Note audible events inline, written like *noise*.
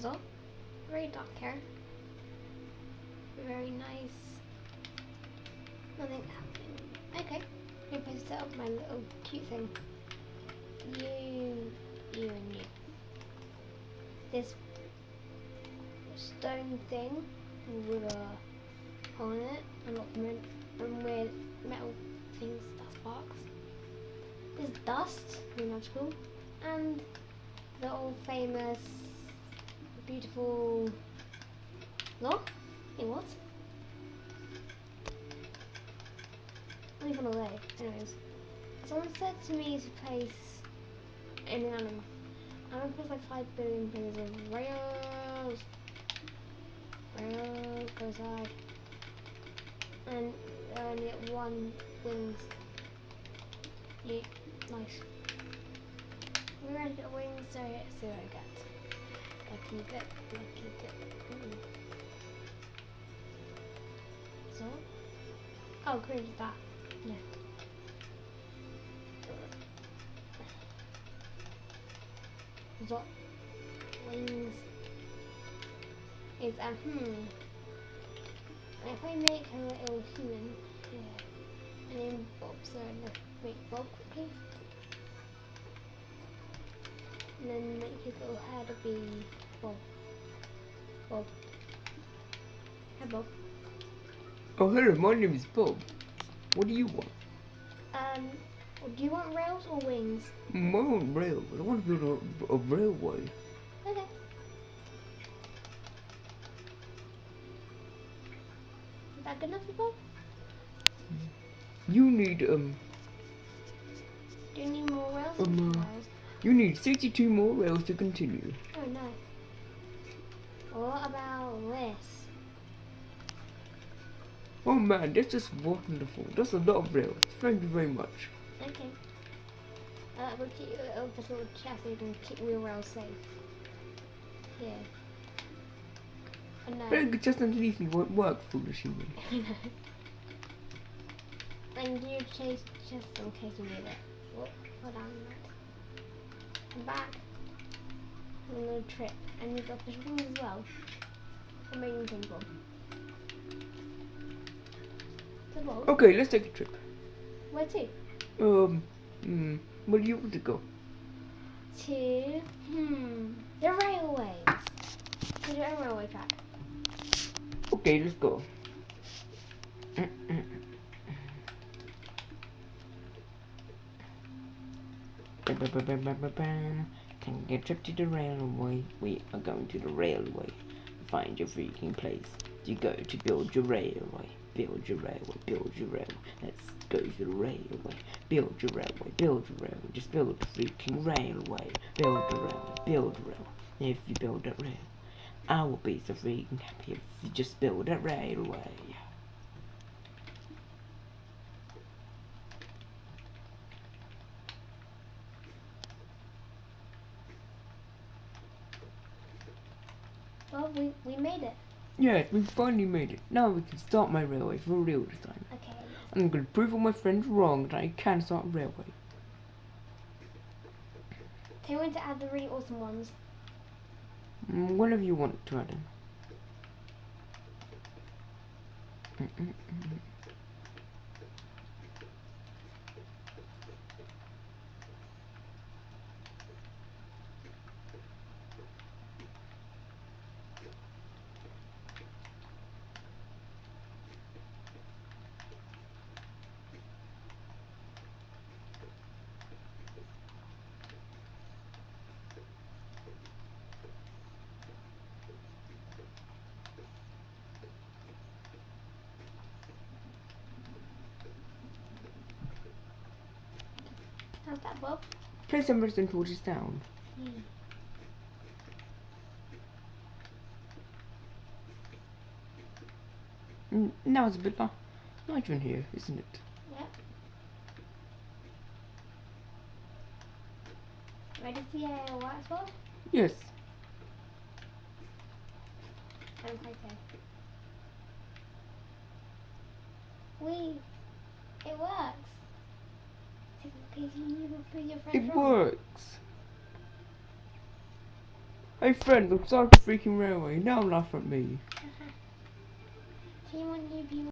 So, very dark hair. Very nice. Nothing happening. Okay, I'm going to set up my little cute thing. You, you and you. This stone thing with a hole in it and lots of and weird metal things that sparks. There's dust, very magical, and the old famous beautiful lock. It what? Not even away. Anyways, someone said to me to place an animal. I'm gonna place like five billion pairs of rails. Rails go side. And only get one wings. Yeah, nice. We're gonna get wings, so let's see what I get. Lucky dip, lucky dip. Mm. So? Oh, great, that. Yeah. What wings is um hmm. If I make her a little human, yeah, and then Bob's so let's make Bob quickly. And then make his little head be Bob. Bob. Hi Bob. Oh, hello, my name is Bob. What do you want? Um, do you want rails or wings? I want rail. I want to build a, a railway. Okay. Is that good enough for Bob? You need, um, Do you need more rails? or Um, uh, rails? You need 62 more rails to continue. Oh no. What about this? Oh man, this is wonderful. That's a lot of rails. Thank you very much. Okay. Uh, we'll keep you a little, this little you can keep your rails safe. Here. Oh no. Very just underneath me won't work, foolish human. I know. and you chase just in case you need it. Whoop, hold on. I'm back. A little trip. And you've got fish wings as well. Amazing people. Okay, let's take a trip. Where to? Um, hmm, where do you want to go? To, hmm, the railways. To the railway track. Okay, let's go. Can get a trip to the railway? We are going to the railway. Find your freaking place. You go to build your railway. Build your railway. Build your railway. Let's go to the railway. Build your railway. Build your railway. Just build a freaking railway. Build the railway. Build the railway. If you build that rail, I will be so freaking happy if you just build a railway. Well, we, we made it. Yes, we finally made it. Now we can start my railway for real this time. Okay. I'm gonna prove all my friends wrong that I can start a railway. Tell me when to add the really awesome ones. Mm, Whatever you want to add in. Mm, mm, How's that, Bob? Place some redstone torches down. Mm, now it's a bit li- light in here, isn't it? Yep. Ready to see uh, what it's for? Yes. Good. Wait, it works. Take a picture and you can prove your friends It works. Hey friend, look start the freaking railway. Now laugh at me. *laughs*